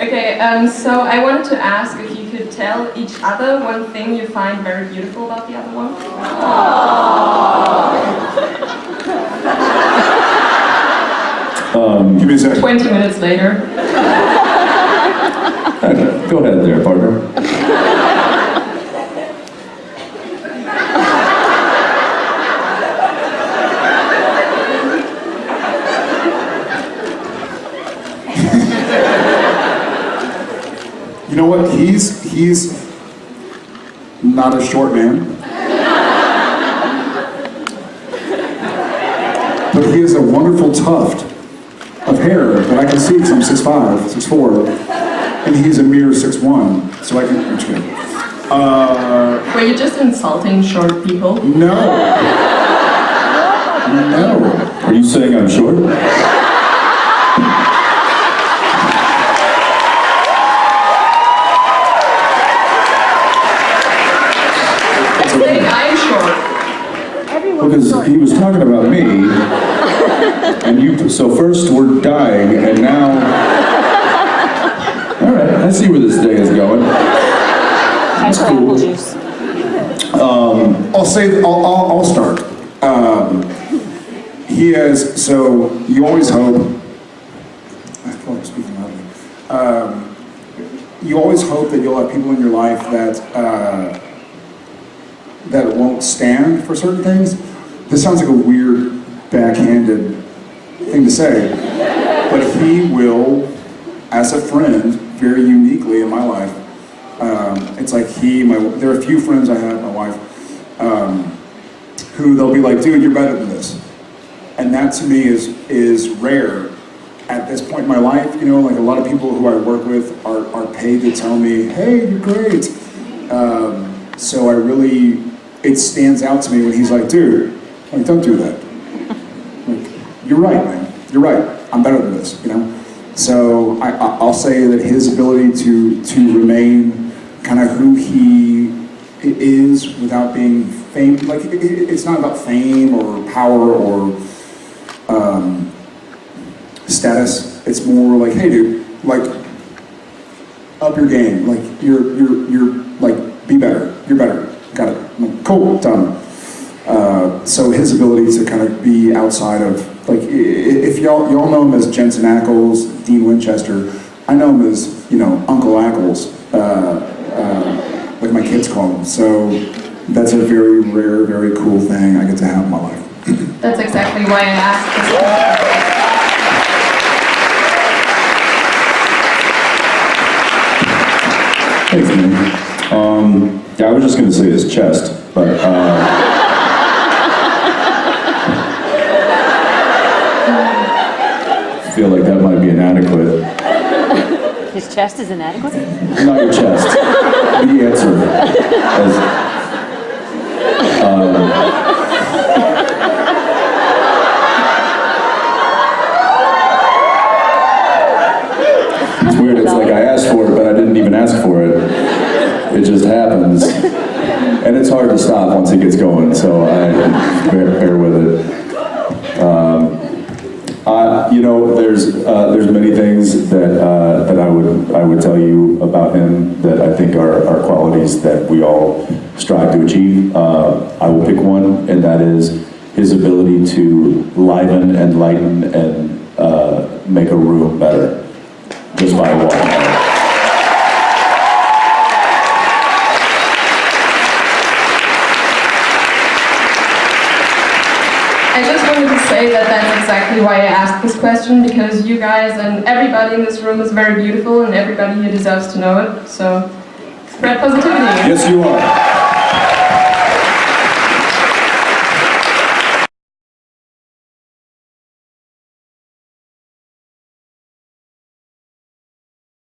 Okay, um, so I wanted to ask if you could tell each other one thing you find very beautiful about the other one. Um, Give me a second. 20 minutes later. go ahead there, partner. Know what? He's he's not a short man. But he has a wonderful tuft of hair that I can see because I'm 6'5", 6'4", and he's a mere 6'1", so I can, I'm just kidding. Uh, Were you just insulting short people? no. No. Are you saying I'm short? Saying I'm Because he was talking about me, and you, so first we're dying, and now... All right, I see where this day is going. That's cool. juice. I'll say, I'll, I'll, I'll start. Um, he has, so you always hope, I feel like speaking loudly. Um, you always hope that you'll have people in your life that, uh, that won't stand for certain things. This sounds like a weird, backhanded thing to say, but he will, as a friend, very uniquely in my life, um, it's like he, my, there are a few friends I have, my wife, um, who they'll be like, dude, you're better than this. And that to me is, is rare at this point in my life. You know, like a lot of people who I work with are, are paid to tell me, hey, you're great. Um, so I really, it stands out to me when he's like, dude, like, don't do that. Like, you're right, man. You're right. I'm better than this, you know? So I, I- I'll say that his ability to, to remain kind of who he is without being fame, like it, it- it's not about fame or power or um, status. It's more like, hey, dude, like up your game. Like you're you're you're like be better. You're better. Got it. Like, cool, done. Uh, so his ability to kind of be outside of like i- i- if y'all y'all know him as Jensen Ackles, Dean Winchester, I know him as you know Uncle Ackles, uh, uh, like my kids call him. So that's a very rare, very cool thing I get to have in my life. That's exactly why I asked this question. Thanks, man. Um, yeah, I was just gonna say his chest, but, uh... I feel like that might be inadequate. His chest is inadequate? Not your chest. The answer. As, um, it's weird. It's like I asked for it, but I didn't even ask for it. It just happens. And it's hard to stop once it gets going, so I bear, bear with it. You know, there's uh, there's many things that uh, that I would I would tell you about him that I think are, are qualities that we all strive to achieve. Uh, I will pick one, and that is his ability to liven and lighten and uh, make a room better just by walking. I just wanted to say that that's exactly why I asked this question, because you guys and everybody in this room is very beautiful and everybody here deserves to know it. So, spread positivity. Yes, you are.